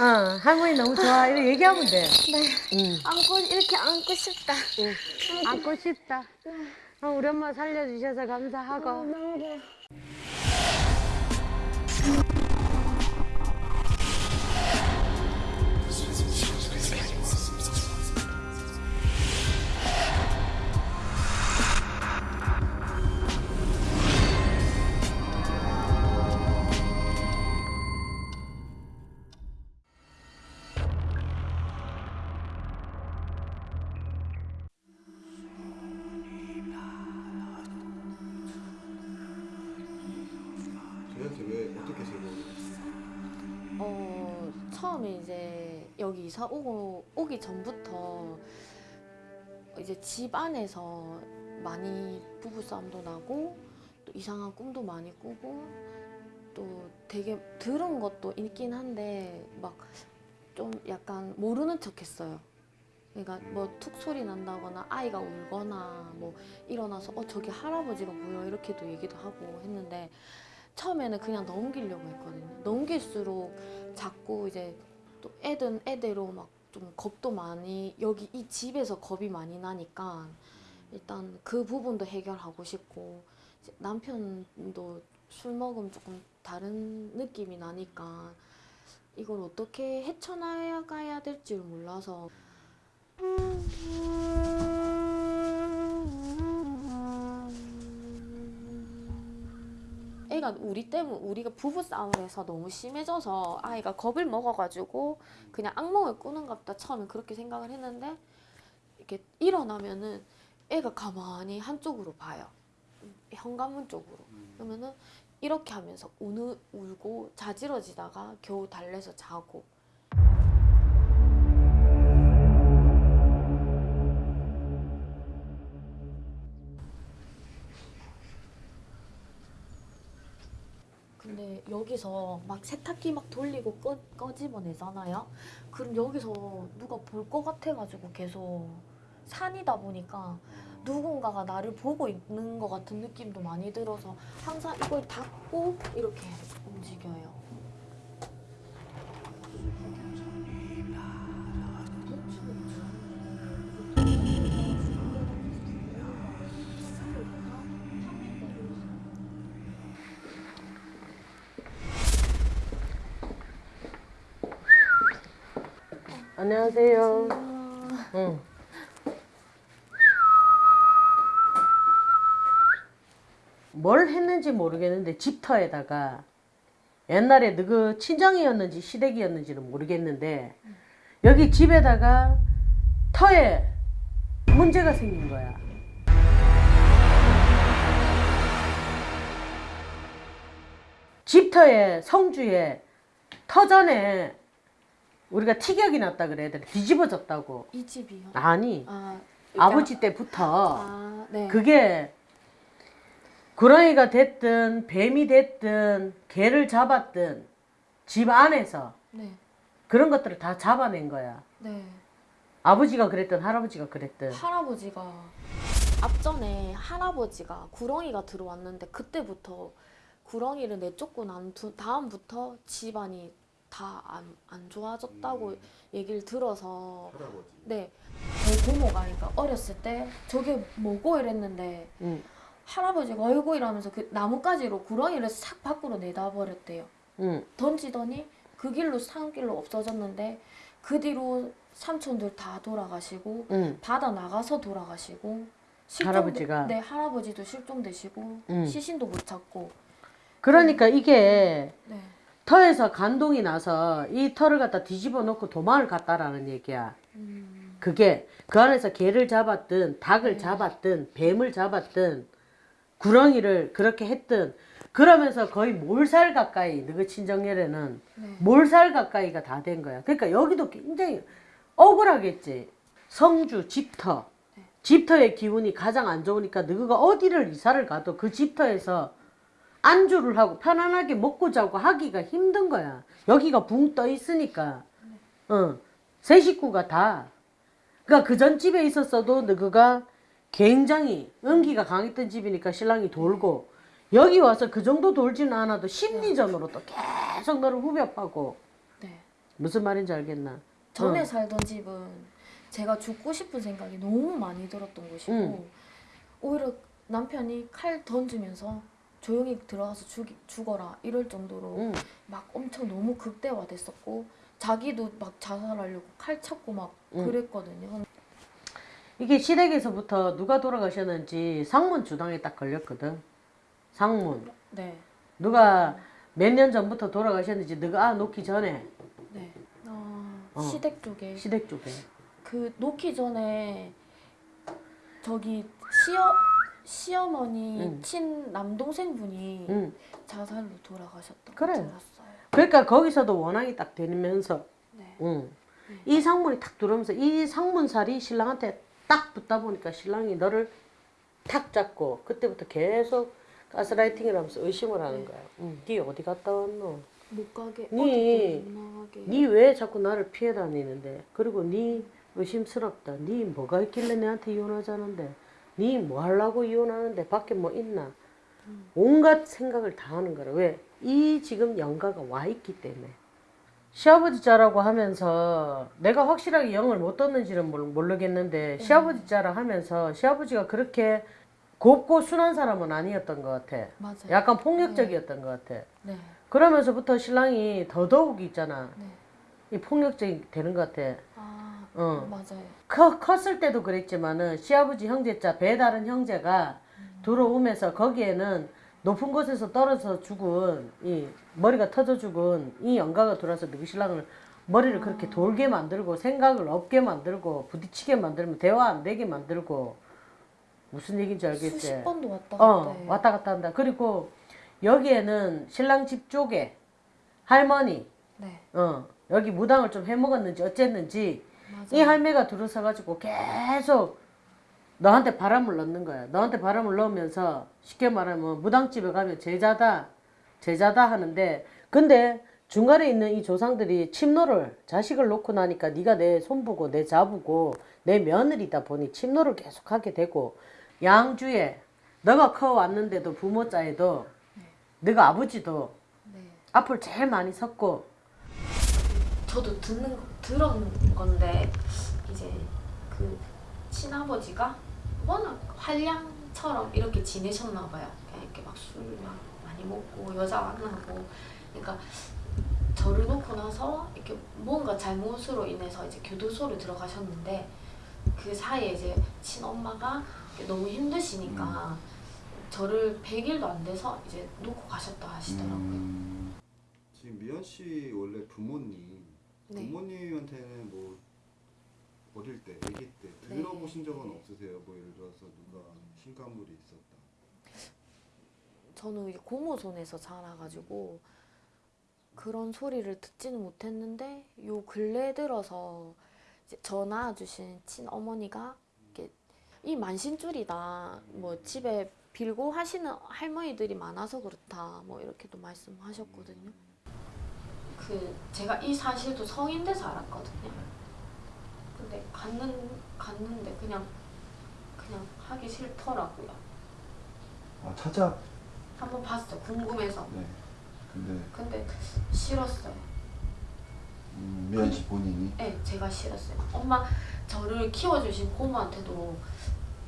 어, 할머니 너무 좋아. 이렇게 얘기하면 돼. 네. 응. 안고 이렇게 안고 싶다. 안고 싶다. 어, 우리 엄마 살려주셔서 감사하고. 너무 좋아. 처음에 이제 여기 이사 오고 오기 전부터 이제 집 안에서 많이 부부 싸움도 나고 또 이상한 꿈도 많이 꾸고 또 되게 들은 것도 있긴 한데 막 좀 약간 모르는 척 했어요. 그러니까 뭐 툭 소리 난다거나 아이가 울거나 뭐 일어나서 어 저기 할아버지가 보여 이렇게도 얘기도 하고 했는데 처음에는 그냥 넘기려고 했거든요. 넘길수록 자꾸 이제 또 애든 애대로 막 좀 겁도 많이 여기 이 집에서 겁이 많이 나니까 일단 그 부분도 해결하고 싶고 남편도 술 먹으면 조금 다른 느낌이 나니까 이걸 어떻게 헤쳐나가야 될지 몰라서 애가 우리 때문 우리가 부부 싸움을 해서 너무 심해져서 아이가 겁을 먹어가지고 그냥 악몽을 꾸는갑다 처음에 그렇게 생각을 했는데 이렇게 일어나면은 애가 가만히 한쪽으로 봐요. 현관문 쪽으로. 그러면은 이렇게 하면서 우는 울고 자지러지다가 겨우 달래서 자고 근데 여기서 막 세탁기 막 돌리고 꺼, 꺼집어내잖아요. 그럼 여기서 누가 볼 것 같아가지고 계속 산이다 보니까 누군가가 나를 보고 있는 것 같은 느낌도 많이 들어서 항상 이걸 닫고 이렇게 움직여요. 안녕하세요. 응. 뭘 했는지 모르겠는데 집터에다가 옛날에 누구 친정이었는지 시댁이었는지는 모르겠는데 여기 집에다가 터에 문제가 생긴 거야. 집터에 성주에 터전에 우리가 티격이 났다 그래야 되나 뒤집어졌다고 이 집이요? 아니 아, 아버지 때부터 아, 네. 그게 구렁이가 됐든 뱀이 됐든 개를 잡았든 집 안에서 네. 그런 것들을 다 잡아낸 거야 네. 아버지가 그랬든 할아버지가 그랬든 할아버지가 앞전에 할아버지가 구렁이가 들어왔는데 그때부터 구렁이를 내쫓고 난 두- 다음부터 집안이 다 안 안 좋아졌다고 얘기를 들어서 할아버지 네. 제 고모가 그러니까 어렸을 때 저게 뭐고 이랬는데 응, 할아버지가 어이구 이러면서 그 나뭇가지로 구렁이를 싹 밖으로 내다 버렸대요. 응. 던지더니 그 길로 산길로 없어졌는데 그 뒤로 삼촌들 다 돌아가시고 응. 바다 나가서 돌아가시고 실종돼- 할아버지가? 네 할아버지도 실종되시고 음. 시신도 못 찾고 그러니까 이게 네 터에서 간동이 나서 이 터를 갖다 뒤집어 놓고 도망을 갔다라는 얘기야 음, 그게 그 안에서 개를 잡았든 닭을 네. 잡았든 뱀을 잡았든 구렁이를 그렇게 했든 그러면서 거의 몰살 가까이 너그 친정열에는 네. 몰살 가까이가 다 된 거야. 그러니까 여기도 굉장히 억울하겠지. 성주 집터 네. 집터의 기운이 가장 안 좋으니까 너가 어디를 이사를 가도 그 집터에서 안주를 하고 편안하게 먹고 자고 하기가 힘든 거야. 여기가 붕 떠 있으니까. 어. 세 식구가 다. 그러니까 그 전 집에 있었어도 너가 굉장히 은기가 강했던 집이니까 신랑이 돌고 여기 와서 그 정도 돌지는 않아도 심리전으로 또 계속 너를 후벼파고 네. 무슨 말인지 알겠나? 전에 어. 살던 집은 제가 죽고 싶은 생각이 너무 많이 들었던 곳이고 응. 오히려 남편이 칼 던지면서 조용히 들어가서 죽, 죽어라 이럴 정도로 응. 막 엄청 너무 극대화됐었고 자기도 막 자살하려고 칼 찾고 막 응. 그랬거든요. 이게 시댁에서부터 누가 돌아가셨는지 상문 주당에 딱 걸렸거든. 상문. 네, 누가 몇 년 전부터 돌아가셨는지 너가 아, 놓기 전에 네. 어, 어. 시댁 쪽에 시댁 쪽에. 그 놓기 전에 저기 시어 시어머니 응. 친 남동생분이 응. 자살로 돌아가셨던 그래. 거 들었어요. 그러니까 거기서도 원앙이 딱 되면서 네. 응. 이 상문이 탁 들어오면서 이 상문살이 신랑한테 딱 붙다 보니까 신랑이 너를 탁 잡고 그때부터 계속 가스라이팅을 하면서 의심을 하는 거야. 응. 네 어디 갔다 왔노? 못 가게 니- 어디도 못 나가게. 네왜 자꾸 나를 피해 다니는데? 그리고 네 의심스럽다. 네 뭐가 있길래 내한테 이혼하자는데? 네뭐 하려고 이혼하는데? 밖에 뭐 있나? 온갖 생각을 다 하는 거라. 왜? 이 지금 영가가 와 있기 때문에. 시아버지 자라고 하면서 내가 확실하게 영을 못 떴는지는 모르- 모르겠는데 시아버지 자라 하면서 시아버지가 그렇게 곱고 순한 사람은 아니었던 것 같아. 맞아요. 약간 폭력적이었던 것 같아. 네, 그러면서부터 신랑이 더더욱 있잖아. 네. 이 폭력적이 되는 것 같아. 아, 어. 맞아요. 커, 컸을 때도 그랬지만은 시아버지 형제자 배다른 형제가 들어오면서 거기에는 높은 곳에서 떨어져 죽은 이 머리가 터져 죽은 이 영가가 들어와서 너희 신랑을 머리를 그렇게 돌게 만들고 생각을 없게 만들고 부딪히게 만들면 대화 안 되게 만들고 무슨 얘기인지 알겠지? 수십 번도 왔다 갔다 어. 왔다 갔다 한다. 그리고 여기에는 신랑 집 쪽에 할머니, 네, 어, 여기 무당을 좀 해먹었는지 어쨌는지 맞아요. 이 할매가 들어서가지고 계속 너한테 바람을 넣는 거야. 너한테 바람을 넣으면서 쉽게 말하면 무당집에 가면 제자다, 제자다 하는데 근데 중간에 있는 이 조상들이 침노를 자식을 놓고 나니까 네가 내 손보고 내 자부고 내 며느리다 보니 침노를 계속 하게 되고 양주에 너가 커 왔는데도 부모자에도 너가 아버지도 네. 앞을 제일 많이 섰고 저도 듣는 들은 건데 이제 그 친아버지가 워낙 활량처럼 이렇게 지내셨나 봐요. 이렇게 막 술 막 많이 먹고 여자 만나고 그러니까 저를 놓고 나서 이렇게 뭔가 잘못으로 인해서 이제 교도소를 들어가셨는데 그 사이에 이제 친엄마가 너무 힘드시니까 저를 100일도 안 돼서 이제 놓고 가셨다 하시더라고요. 음. 지금 미연 씨 원래 부모님 네. 부모님한테는 뭐 어릴 때, 아기 때 네. 들어보신 적은 없으세요? 뭐 예를 들어서 누가 신가물이 있었다. 저는 이제 고모 손에서 자라가지고 그런 소리를 듣지는 못했는데 요 근래 들어서 저 낳아주신 친어머니가 이 만신줄이다 뭐 집에 빌고 하시는 할머니들이 많아서 그렇다 뭐 이렇게도 말씀하셨거든요. 그 제가 이 사실도 성인 돼서 알았거든요. 근데 갔는 갔는데 그냥 그냥 하기 싫더라고요. 아 찾아. 한번 봤어 궁금해서. 네. 근데 근데 싫었어요. 음, 미연 씨 본인이 네, 제가 싫었어요. 엄마 저를 키워주신 고모한테도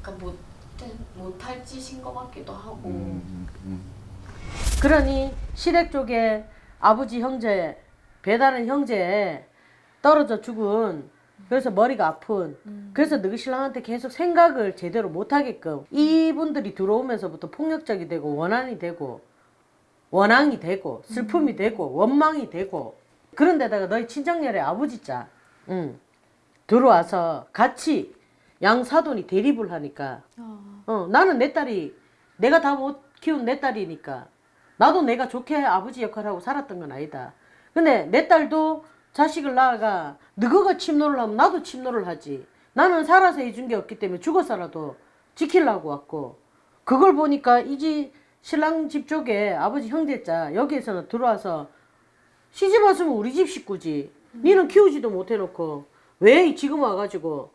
그러니까 못 못할 짓인 것 같기도 하고. 음, 음, 그러니 시댁 쪽에 아버지 형제 배다른 형제 떨어져 죽은 그래서 머리가 아픈. 음. 그래서 너희 신랑한테 계속 생각을 제대로 못하게끔 이분들이 들어오면서부터 폭력적이 되고 원한이 되고 원앙이 되고 슬픔이 되고 원망이 되고. 그런 데다가 너희 친정열의 아버지 자 응, 들어와서 같이 양사돈이 대립을 하니까. 아, 어, 나는 내 딸이 내가 다 못 키운 내 딸이니까 나도 내가 좋게 아버지 역할을 하고 살았던 건 아니다. 근데 내 딸도 자식을 낳아가 너가 침노를 하면 나도 침노를 하지. 나는 살아서 해준 게 없기 때문에 죽어서라도 지키려고 왔고 그걸 보니까 이집 신랑 집 쪽에 아버지 형제자 여기에서는 들어와서 시집 왔으면 우리 집 식구지. 니는 키우지도 못해놓고 왜 지금 와가지고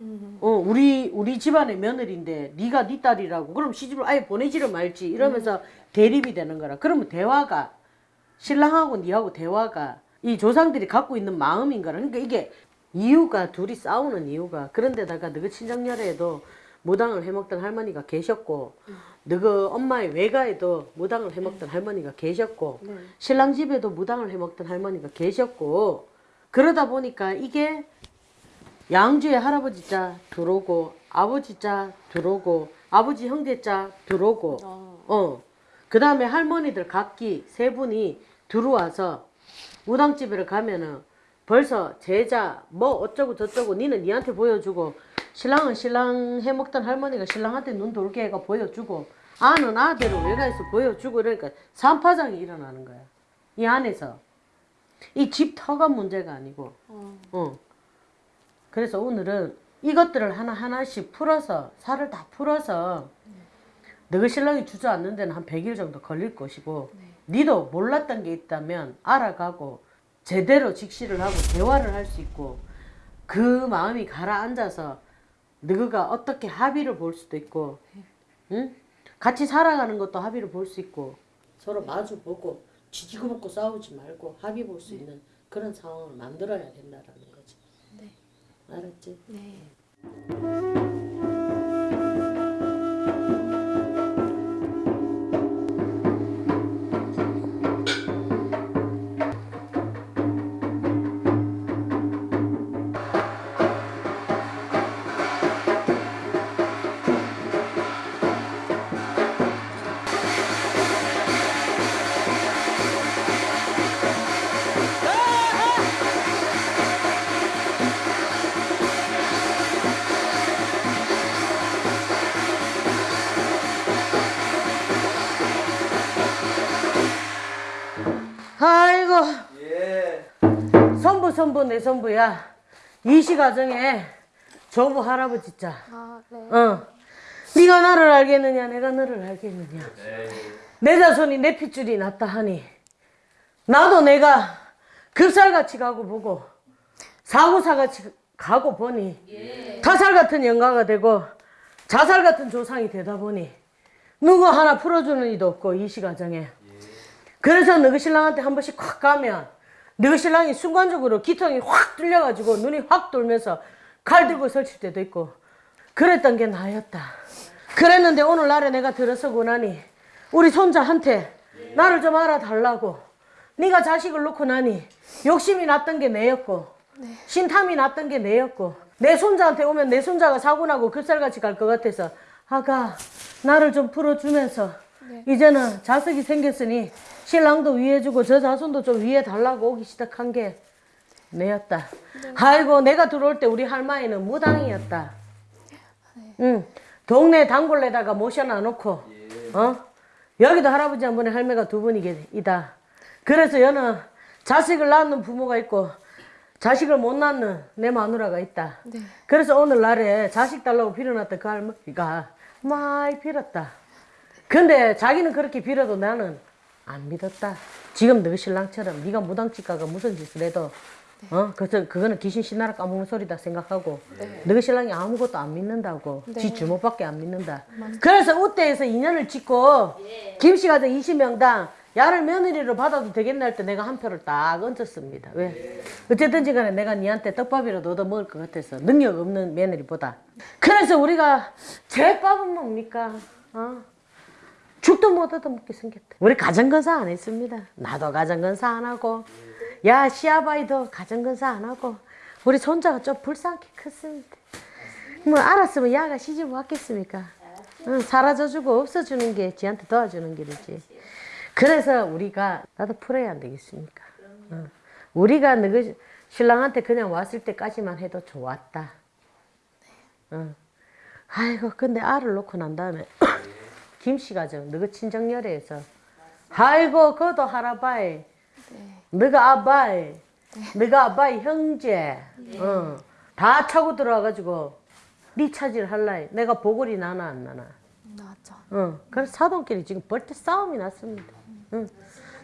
음, 어 우리 우리 집안의 며느리인데 네가 네 딸이라고. 그럼 시집을 아예 보내지를 말지. 이러면서 대립이 되는 거라. 그러면 대화가 신랑하고 니하고 대화가 이 조상들이 갖고 있는 마음인가 그러니까 이게 이유가 둘이 싸우는 이유가. 그런데다가 너그 친정열애에도 무당을 해먹던 할머니가 계셨고 너그 엄마의 외가에도 무당을 해먹던 할머니가 계셨고 네. 신랑 집에도 무당을 해먹던 할머니가 계셨고 그러다 보니까 이게 양주에 할아버지 자 들어오고 아버지 자 들어오고 아버지 형제 자 들어오고 어. 어. 그 다음에 할머니들 각기 세 분이 들어와서 무당집에 가면은 벌써 제자 뭐 어쩌고 저쩌고 니는 니한테 보여주고 신랑은 신랑 해먹던 할머니가 신랑한테 눈 돌게 해가 보여주고 아는 아들을 외가에서 보여주고 이러니까 산파장이 일어나는 거야. 이 안에서. 이 집 터가 문제가 아니고. 어. 어. 그래서 오늘은 이것들을 하나하나씩 풀어서 살을 다 풀어서 너희 신랑이 주저앉는 데는 한 100일 정도 걸릴 것이고 니도 몰랐던 게 있다면 알아가고 제대로 직시를 하고 대화를 할 수 있고 그 마음이 가라앉아서 너가 어떻게 합의를 볼 수도 있고 응? 같이 살아가는 것도 합의를 볼 수 있고 서로 마주 보고 지지고 볶고 싸우지 말고 합의 볼 수 있는 그런 상황을 만들어야 된다라는 거지. 네. 알았지? 네. 내 선부야. 이시 가정에 조부 할아버지 자. 아, 네. 어. 네가 나를 알겠느냐 내가 너를 알겠느냐. 내 자손이 내 핏줄이 낫다 하니 나도 내가 급살같이 가고 보고 사고사같이 가고 보니 타살 같은 영가가 되고 자살 같은 조상이 되다 보니 누구 하나 풀어주는 이도 없고 이시 가정에. 그래서 너희 신랑한테 한 번씩 확 가면 너희 신랑이 순간적으로 기통이 확 뚫려가지고 눈이 확 돌면서 칼 들고 설칠 때도 있고 그랬던 게 나였다. 그랬는데 오늘날에 내가 들어서고 나니 우리 손자한테 나를 좀 알아달라고 네가 자식을 놓고 나니 욕심이 났던 게 내였고 신탐이 났던 게 내였고 내 손자한테 오면 내 손자가 사고 나고 급살같이 갈 것 같아서 아가 나를 좀 풀어주면서 이제는 자식이 생겼으니 신랑도 위해주고 저 자손도 좀 위해 달라고 오기 시작한 게 내였다. 아이고 내가 들어올 때 우리 할머니는 무당이었다. 응. 동네 단골에다가 모셔놔 놓고 어? 여기도 할아버지 한 분에 할매가 두 분이다. 그래서 여는 자식을 낳는 부모가 있고 자식을 못 낳는 내 마누라가 있다. 네. 그래서 오늘날에 자식 달라고 빌어놨던 그 할머니가 많이 빌었다. 근데 자기는 그렇게 빌어도 나는 안 믿었다. 지금 너 신랑처럼 네가 무당집 가가 무슨 짓을 해도 어 그래서 그거는 귀신 신나라 까먹는 소리다 생각하고 너 신랑이 아무것도 안 믿는다고 지 주먹밖에 안 믿는다. 그래서 우대에서 인연을 짓고 김씨 가정 20명당 야를 며느리로 받아도 되겠나 할 때 내가 한 표를 딱 얹었습니다. 왜? 어쨌든지 간에 내가 니한테 떡밥이라도 얻어 먹을 것 같아서 능력 없는 며느리보다. 그래서 우리가 제밥은 뭡니까? 어? 죽도 못 얻어 먹게 생겼다. 우리 가정건사 안 했습니다. 나도 가정건사 안 하고, 야, 시아바이도 가정건사 안 하고, 우리 손자가 좀 불쌍하게 컸습니다. 뭐, 알았으면 야가 시집 왔겠습니까? 응, 사라져주고 없어주는 게 지한테 도와주는 길이지. 그래서 우리가, 나도 풀어야 안 되겠습니까? 응. 우리가 너희 신랑한테 그냥 왔을 때까지만 해도 좋았다. 응. 아이고, 근데 알을 놓고 난 다음에, 김씨 가정, 너가 친정열애에서. 아이고 그도 할아바이. 너가 아바이. 너가 아바이 형제. 어, 다 차고 들어와가지고 네 차질 할라이. 내가 보골이 나나 안 나나. 나죠. 어, 그래서 사돈끼리 지금 벌써 싸움이 났습니다. 응.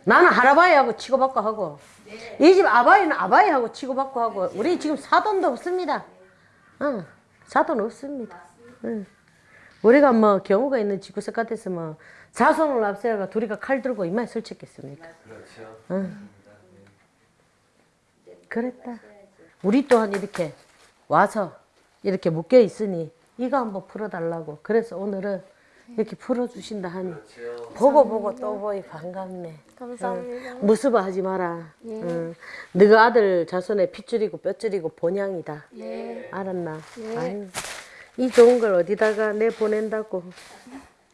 나는 할아바이하고 치고받고 하고 이집 아바이는 아바이하고 치고받고 하고 우리 지금 사돈도 없습니다. 응. 사돈 없습니다. 응. 우리가 뭐 경우가 있는 집구석 같아서 뭐 자손을 앞세워가 둘이가 칼 들고 이마에 설쳤겠습니까? 그렇죠. 응. 그랬다. 우리 또한 이렇게 와서 이렇게 묶여 있으니 이거 한번 풀어달라고. 그래서 오늘은 이렇게 풀어주신다 하니 보고 보고 또 보이 반갑네. 감사합니다. 무습어 하지 마라. 예. 응. 너가 아들 자손의 핏줄이고 뼈줄이고 본향이다. 네. 알았나? 네. 이 좋은 걸 어디다가 내 보낸다고.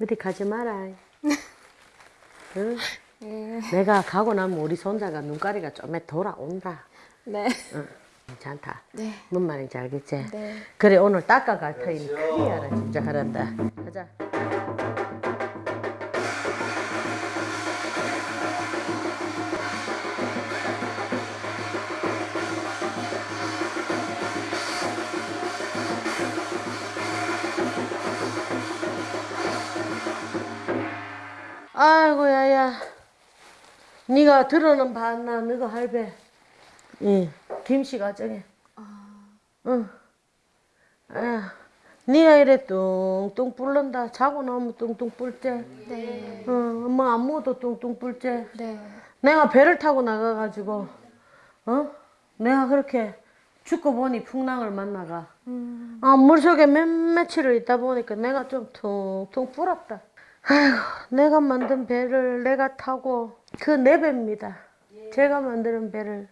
어디 가지 마라. 응? 네. 내가 가고 나면 우리 손자가 눈가리가 좀 돌아온다. 네. 응. 괜찮다. 네. 뭔 말인지 알겠지? 네. 그래 오늘 닦아갈 터이니 큰일 하라 진짜 하란다. 가자. 아이고 야야. 네가 들어는 봤나? 너가 할배. 응 김씨 가정에 응. 아, 네가 이래 뚱뚱 뿔른다. 자고 나면 뚱뚱 뿔째 네. 응, 뭐 안무도 뚱뚱 뿔째 네. 내가 배를 타고 나가가지고 어? 내가 그렇게 죽고 보니 풍랑을 만나가. 음. 아, 물속에 몇 며칠을 있다 보니까 내가 좀 퉁퉁 불었다. 아이고, 내가 만든 배를 내가 타고, 그 내 배입니다. 제가 만드는 배를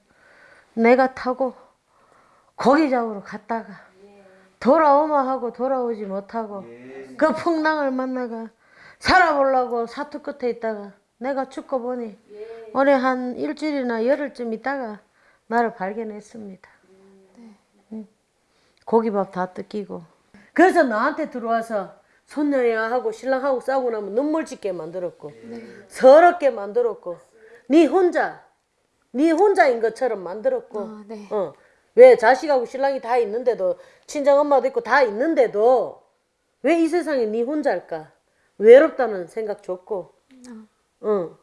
내가 타고, 고기 잡으러 갔다가, 돌아오마 하고 돌아오지 못하고, 그 풍랑을 만나가, 살아보려고 사투 끝에 있다가, 내가 죽고 보니, 올해 한 일주일이나 열흘쯤 있다가, 나를 발견했습니다. 고기밥 다 뜯기고. 그래서 나한테 들어와서 손녀야 하고 신랑하고 싸우고 나면 눈물 짓게 만들었고 서럽게 만들었고 네 혼자 네 혼자인 것처럼 만들었고 아, 네. 어. 왜 자식하고 신랑이 다 있는데도 친정 엄마도 있고 다 있는데도 왜 이 세상에 네 혼자일까 외롭다는 생각 줬고 어.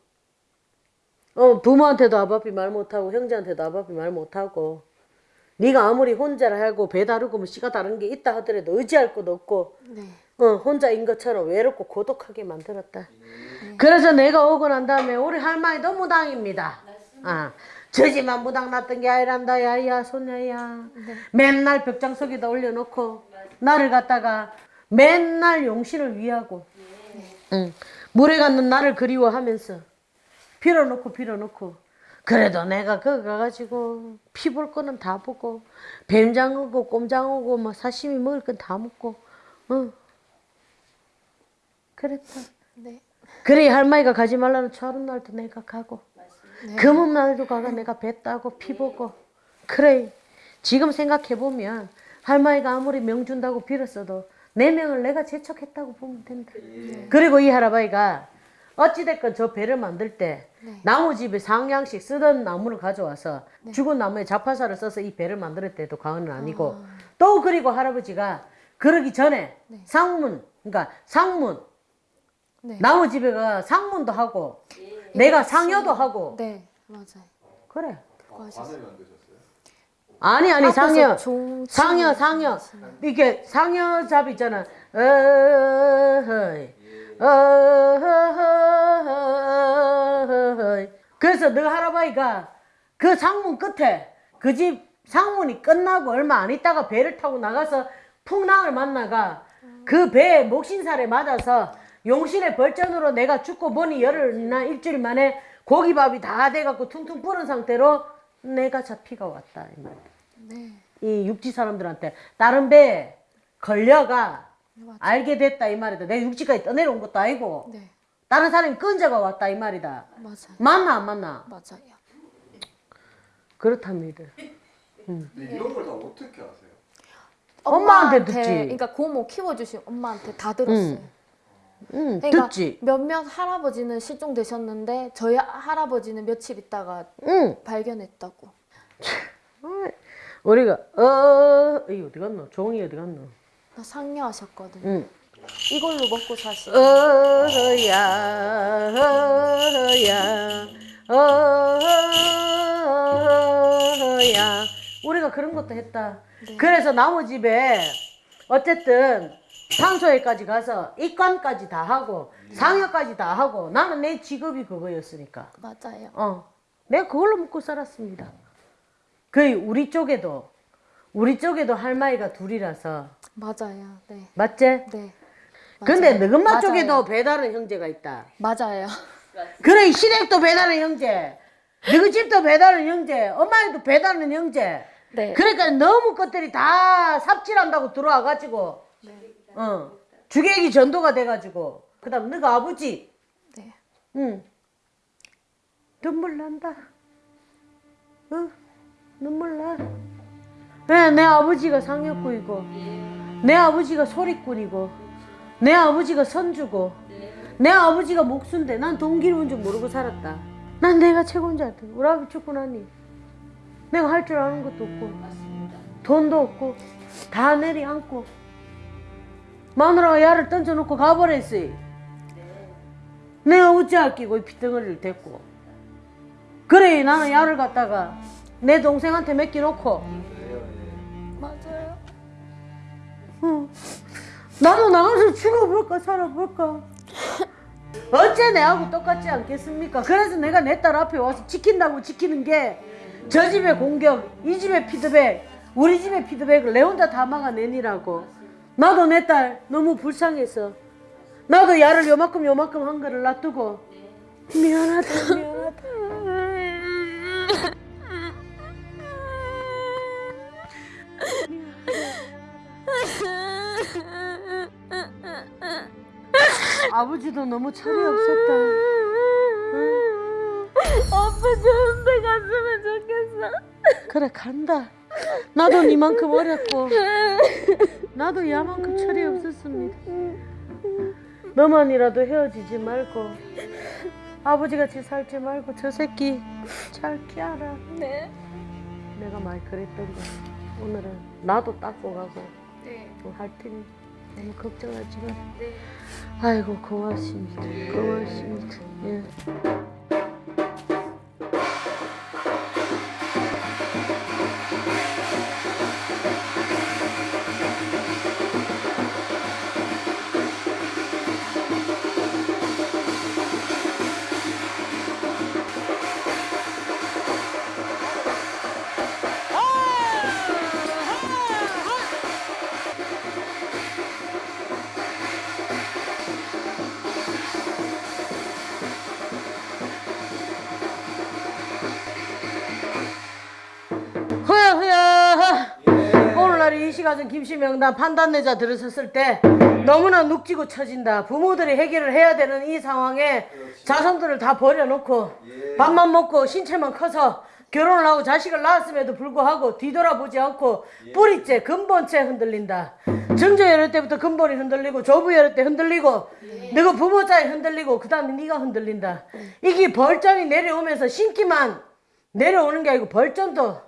어 부모한테도 아바피 말 못하고 형제한테도 아바피 말 못하고 네가 아무리 혼자라 하고 배 다르고 뭐 씨가 다른 게 있다 하더라도 의지할 곳 없고 네. 어, 혼자인 것처럼 외롭고 고독하게 만들었다. 그래서 내가 오고 난 다음에 우리 할머니도 무당입니다. 아, 저지만 무당 났던 게 아니란다, 야야, 손녀야. 맨날 벽장 속에다 올려놓고 나를 갖다가 맨날 용신을 위하고 응. 물에 갖는 나를 그리워하면서 빌어놓고 빌어놓고 그래도 내가 거기 가가지고 피 볼 거는 다 보고 뱀장어고 꼼장어고 뭐 사시미 먹을 건 다 먹고 어 그랬다 네. 그래 할머니가 가지 말라는 철은 날도 내가 가고 네. 금은 날도 가가 내가 배 따고 피 보고 그래 지금 생각해 보면 할머니가 아무리 명 준다고 빌었어도 내 명을 내가 제척했다고 보면 된다. 그리고 이 할아버지가 어찌됐건 저 배를 만들 때 네. 나무 집에 상냥씩 쓰던 나무를 가져와서 죽은 나무에 자파사를 써서 이 배를 만들었대도 과언은 아니고 또 그리고 할아버지가 그러기 전에 상문 그러니까 상문 네. 나무 집에 가 상문도 하고 내가 상여도 하고 네. 맞아요. 그래 만드셨어요? 아니 아니 상여 종 상여 상여. 이게 상여 잡 있잖아 어허이 어허이 그래서 너 할아버지가 그 상문 끝에 그 집 상문이 끝나고 얼마 안 있다가 배를 타고 나가서 풍랑을 만나가 그 배에 목신살에 맞아서 용신의 벌전으로 내가 죽고 보니 열흘이나 일주일 만에 고기밥이 다 돼갖고 퉁퉁 부은 상태로 내가 잡히가 왔다. 네. 이 육지 사람들한테 다른 배에 걸려가 맞아. 알게 됐다 이 말이다. 내가 육지까지 떠내려온 것도 아니고 네. 다른 사람이 끈져가 왔다 이 말이다. 맞아요. 맞나 안 맞나? 맞아요. 그렇답니다. 근데 이런 걸 다 어떻게 아세요? 엄마한테 듣지. 그러니까 고모 키워주신 엄마한테 다 들었어요. 응, 그러니까 듣지. 몇몇 할아버지는 실종되셨는데 저희 할아버지는 며칠 있다가 응. 발견했다고. 우리가 어, 이 어디 갔노? 종이 어디 갔노? 나 상녀하셨거든요. 응. 이걸로 먹고 사시는. 어야 어야 어야 우리가 그런 것도 했다. 그래서 나무 집에 어쨌든 산소에까지 가서 입관까지 다 하고 상여까지 다 하고 나는 내 직업이 그거였으니까 맞아요. 어 내가 그걸로 먹고 살았습니다. 거의 우리 쪽에도 우리 쪽에도 할머니가 둘이라서 맞아요. 네. 맞지? 네. 근데 맞아요. 맞아요. 쪽에도 배다른 형제가 있다. 맞아요. 그래 시댁도 배다른 형제, 너희 집도 배다른 형제, 엄마도 배다른 형제. 네. 그러니까 너무 것들이 다 삽질한다고 들어와가지고, 어. 주객이 전도가 돼가지고, 그 다음 너가 아버지, 네. 응. 눈물 난다. 어 눈물 나. 네, 내 아버지가 상여꾼이고, 내 아버지가 소리꾼이고, 내 아버지가 선주고, 내 아버지가 목수인데 난 동기로운 줄 모르고 살았다. 난 내가 최고인 줄 알았다. 우리 아버지 죽고 나니. 내가 할 줄 아는 것도 없고, 돈도 없고, 다 내리앉고, 마누라가 야를 던져놓고 가버렸어. 내가 어찌할 끼고 이 핏덩어리를 댔고. 그래 나는 야를 갖다가 내 동생한테 맡겨놓고 맞아요. 응. 나도 나가서 죽어볼까 살아볼까 어째 내하고 똑같지 않겠습니까 그래서 내가 내 딸 앞에 와서 지킨다고 지키는 게 저 집의 공격 이 집의 피드백 우리 집의 피드백을 내 혼자 다 막아내니라고 나도 내 딸 너무 불쌍해서 나도 야를 요만큼 요만큼 한 거를 놔두고. 미안하다 미안하다. 아버지도 너무 철이 없었다. 응? 아빠 좋은 데 갔으면 좋겠어. 그래 간다. 나도 니만큼 어렸고 나도 야만큼 철이 없었습니다 너만이라도 헤어지지 말고 아버지같이 살지 말고 저 새끼 잘 키워라 네. 내가 많이 그랬던 거야 오늘은 나도 닦고 가고 네. 또할 테니 너무 걱정하지 마 네. 아이고 고맙습니다 고맙습니다 예. 시간은 김씨명단 판단내자 들어섰을 때 너무나 눅지고 처진다. 부모들이 해결을 해야 되는 이 상황에 자손들을 다 버려놓고 밥만 먹고 신체만 커서 결혼을 하고 자식을 낳았음에도 불구하고 뒤돌아보지 않고 뿌리째 근본째 흔들린다. 정조열애 때부터 근본이 흔들리고 조부열애 때 흔들리고 너가 부모자에 흔들리고 그 다음에 네가 흔들린다. 이게 벌점이 내려오면서 신기만 내려오는 게 아니고 벌점도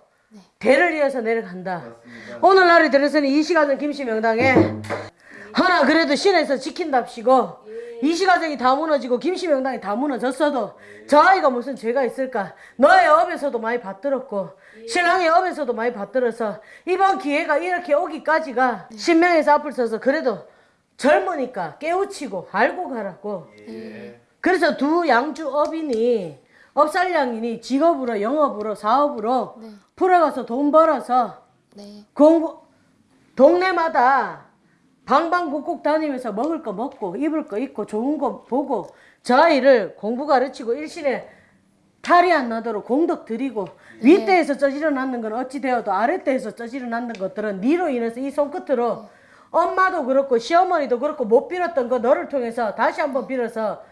대를 이어서 내려간다. 오늘날이 들어서는 이 시간은 김씨 명당에 하나 그래도 신에서 지킨답시고 이 시가정이 다 무너지고 김씨 명당이 다 무너졌어도 저 아이가 무슨 죄가 있을까? 너의 업에서도 많이 받들었고 신랑의 업에서도 많이 받들어서 이번 기회가 이렇게 오기까지가 신명에서 앞을 서서 그래도 젊으니까 깨우치고 알고 가라고 그래서 두 양주 업이니 업살량이니 직업으로 영업으로 사업으로 네. 풀어가서 돈 벌어서 네. 공부 동네마다 방방곡곡 다니면서 먹을 거 먹고 입을 거 입고 좋은 거 보고 저 아이를 공부 가르치고 일신에 탈이 안 나도록 공덕 드리고 윗대에서 쪄지러 낳는 건 어찌 되어도 아랫대에서 쪄지러 낳는 것들은 니로 인해서 이 손끝으로 엄마도 그렇고 시어머니도 그렇고 못 빌었던 거 너를 통해서 다시 한번 빌어서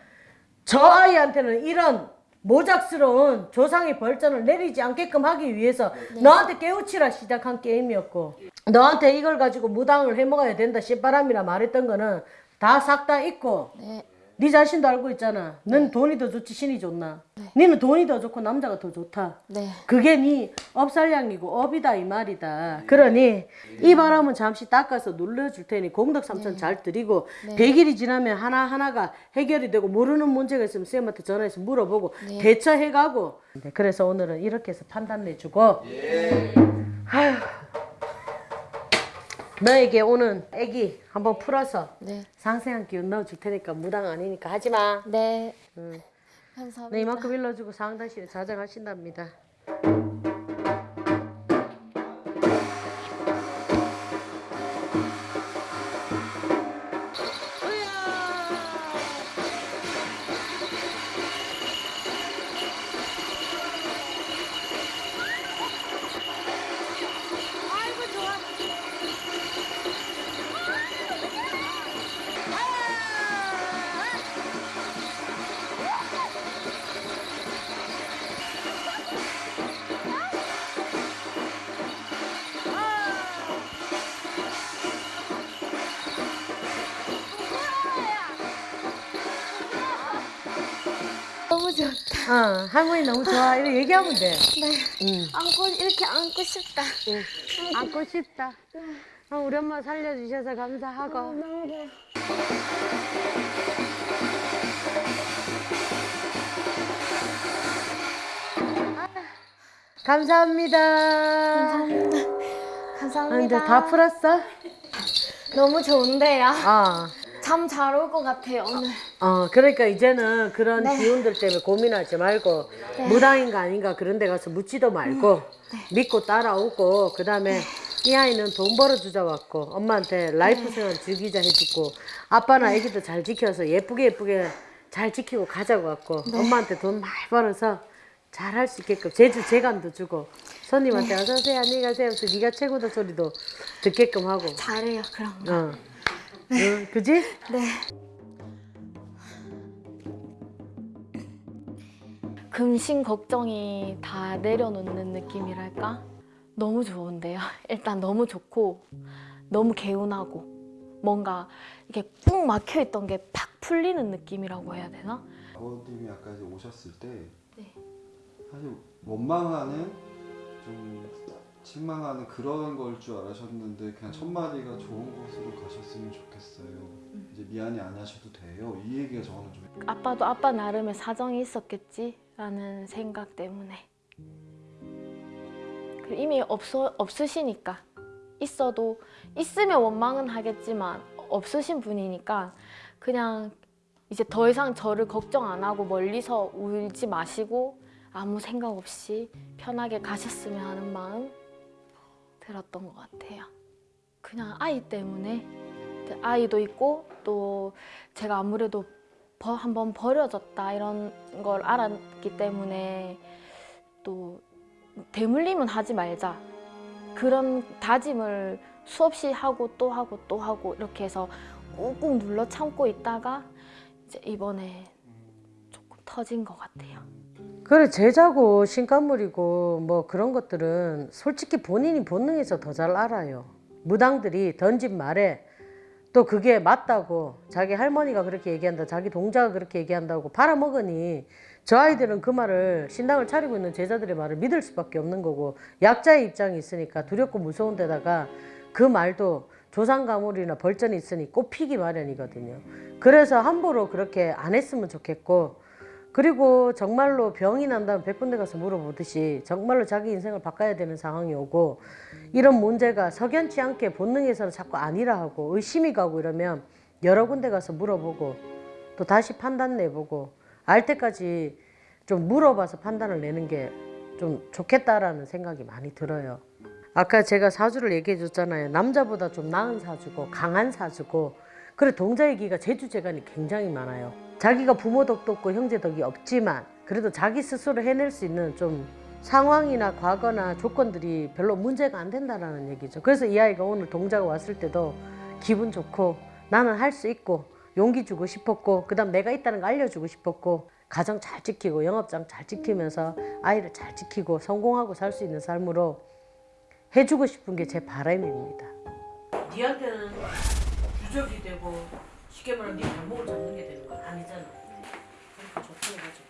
저 아이한테는 이런 모작스러운 조상의 벌전을 내리지 않게끔 하기 위해서 너한테 깨우치라 시작한 게임이었고 너한테 이걸 가지고 무당을 해먹어야 된다 씨바람이라 말했던 거는 다 싹다 잊고 네. 네 자신도 알고 있잖아 넌 돈이 더 좋지 신이 좋나 니는 돈이 더 좋고 남자가 더 좋다 네. 그게 네 업살량이고 업이다 이 말이다. 그러니 이 바람은 잠시 닦아서 눌러줄 테니 공덕 삼천 잘 드리고 네. 100일이 지나면 하나 하나가 해결이 되고 모르는 문제가 있으면 쌤한테 전화해서 물어보고 네. 대처해가고. 네, 그래서 오늘은 이렇게 해서 판단 내주고. 아휴. 너에게 오는 애기 한번 풀어서 네. 상세한 기운 넣어줄 테니까 무당 아니니까 하지 마. 네. 응. 감사합니다. 네, 이만큼 일러주고 상담실에 자정하신답니다. 어, 할머니 너무 좋아. 이렇게 얘기하면 돼. 응. 안고 이렇게 안고 싶다. 안고 싶다. 어, 우리 엄마 살려주셔서 감사하고. 감사합니다. 감사합니다. 아, 이제 다 풀었어? 너무 좋은데요. 어. 잠 잘 올 것 같아요 오늘. 어, 그러니까 이제는 그런 네. 기운들 때문에 고민하지 말고 무당인가 아닌가 그런 데 가서 묻지도 말고 믿고 따라오고 그 다음에 이 아이는 돈 벌어주자 왔고 엄마한테 life 생활 즐기자 해주고 아빠나 애기도 잘 지켜서 예쁘게 예쁘게 잘 지키고 가자고 왔고 엄마한테 돈 많이 벌어서 잘 할 수 있게끔 제주 재간도 주고 손님한테 어서오세요 안녕히 가세요 네가 최고다 소리도 듣게끔 하고 잘해요 그런 거. 어. 응, 그지? 네. 금신 걱정이 다 내려놓는 느낌이랄까? 너무 좋은데요. 일단 너무 좋고 너무 개운하고 뭔가 이게 꾹 막혀 있던 게 팍 풀리는 느낌이라고 해야 되나? 아버님이 아까 오셨을 때 네. 사실 원망하는 좀 실망하는 그런 걸 줄 알으셨는데 그냥 첫 마디가 좋은 곳으로 가셨으면 좋겠어요. 이제 미안해 안 하셔도 돼요. 이 얘기가 저는 좀 아빠도 아빠 나름의 사정이 있었겠지라는 생각 때문에. 그 이미 없어, 없으시니까. 있어도 있으면 원망은 하겠지만 없으신 분이니까 그냥 이제 더 이상 저를 걱정 안 하고 멀리서 울지 마시고 아무 생각 없이 편하게 가셨으면 하는 마음 들었던 것 같아요. 그냥 아이 때문에 아이도 있고 또 제가 아무래도 버, 한번 버려졌다 이런 걸 알았기 때문에 또 대물림은 하지 말자 그런 다짐을 수없이 하고 또 하고 또 하고 이렇게 해서 꾹꾹 눌러 참고 있다가 이제 이번에 조금 터진 것 같아요. 그래 제자고 신간물이고 뭐 그런 것들은 솔직히 본인이 본능에서 더 잘 알아요. 무당들이 던진 말에 또 그게 맞다고 자기 할머니가 그렇게 얘기한다 자기 동자가 그렇게 얘기한다고 팔아먹으니 저 아이들은 그 말을 신당을 차리고 있는 제자들의 말을 믿을 수밖에 없는 거고 약자의 입장이 있으니까 두렵고 무서운 데다가 그 말도 조상가물이나 벌전이 있으니 꼽히기 마련이거든요. 그래서 함부로 그렇게 안 했으면 좋겠고 그리고 정말로 병이 난다면 백군데 가서 물어보듯이 정말로 자기 인생을 바꿔야 되는 상황이 오고 이런 문제가 석연치 않게 본능에서는 자꾸 아니라 하고 의심이 가고 이러면 여러 군데 가서 물어보고 또 다시 판단 내보고 알 때까지 좀 물어봐서 판단을 내는 게 좀 좋겠다라는 생각이 많이 들어요. 아까 제가 사주를 얘기해 줬잖아요. 남자보다 좀 나은 사주고 강한 사주고 그래 동자애기가 제주 재간이 굉장히 많아요. 자기가 부모 덕도 없고 형제 덕이 없지만 그래도 자기 스스로 해낼 수 있는 좀 상황이나 과거나 조건들이 별로 문제가 안 된다라는 얘기죠. 그래서 이 아이가 오늘 동자가 왔을 때도 기분 좋고 나는 할 수 있고 용기 주고 싶었고 그 다음 내가 있다는 거 알려주고 싶었고 가정 잘 지키고 영업장 잘 지키면서 아이를 잘 지키고 성공하고 살 수 있는 삶으로 해주고 싶은 게 제 바람입니다. 니한테는 유적이 되고 쉽게 말하면 네 발목을 잡는 게 되는 거 아니잖아. 그러니까 좋게 해가지고.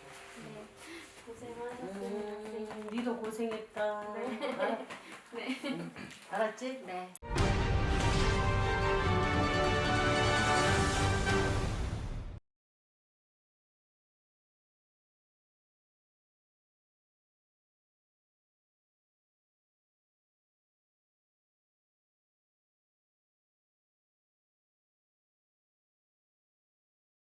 음, 니도 고생했다. 네. 알았지? 네.